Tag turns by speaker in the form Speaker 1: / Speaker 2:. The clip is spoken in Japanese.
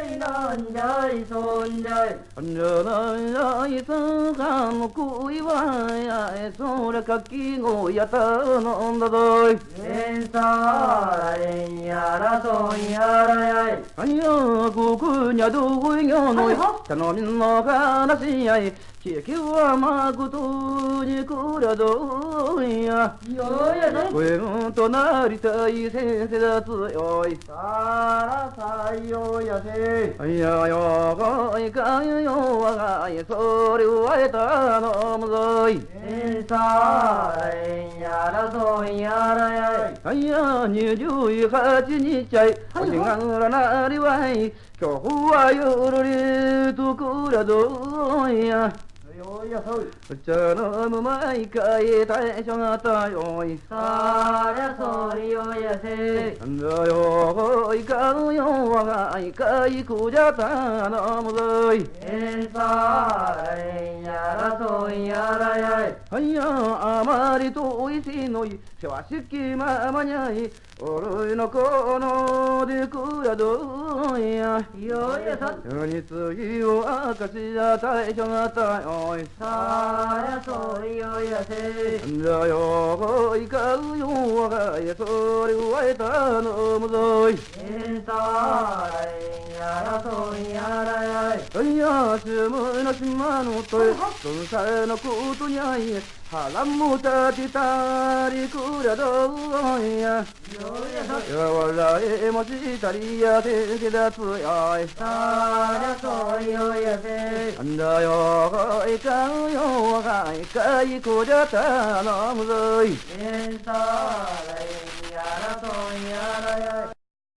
Speaker 1: いなんじゃいそんじゃい。
Speaker 2: あんじゃないそんかのくいわゃいそらかきごやたのんだぞい。
Speaker 1: えんさあれんやらそんやらやい。
Speaker 2: あんやこくにゃどこいぎょのい。たのみんのかなしやい。地球はまことにくらどんや。
Speaker 1: んやない。ご
Speaker 2: 縁となりたい先生だつよい。
Speaker 3: さ
Speaker 1: ら
Speaker 3: さよやせ
Speaker 2: やよこいかゆよわがいそれわえたのむぞい
Speaker 1: さあやらぞやらや
Speaker 2: いや二十八日ゃいおしがぐらなりわい今日は夜りとくらぞいや الجنان ما يكايد عيش عطا يوي
Speaker 1: صار صوري يسي
Speaker 2: لا يوغي كانوا يوغي كاي كوجا تانا مضي
Speaker 1: إن صار يا رسول يا ريا い。
Speaker 2: はいやあまりとおいしのいせわしきままにゃい。おるいのこのでくやどいや。
Speaker 1: よいやさ
Speaker 2: につぎをあかしやたいしょがたいおい
Speaker 1: さやそいよやせ。
Speaker 2: んじゃよいかうよわがやそれわえたのむぞい。
Speaker 1: えんたいやらそいやらや。
Speaker 2: いやつむなしまのとえそんさえのことにゃい腹も立てたりくらどうや。やわらえもしたりやてけだつやい
Speaker 1: さらそうよやせ
Speaker 2: なんだよがいかんよがいかいこじゃたのむぞい。
Speaker 1: えんさらい。やらそうやらや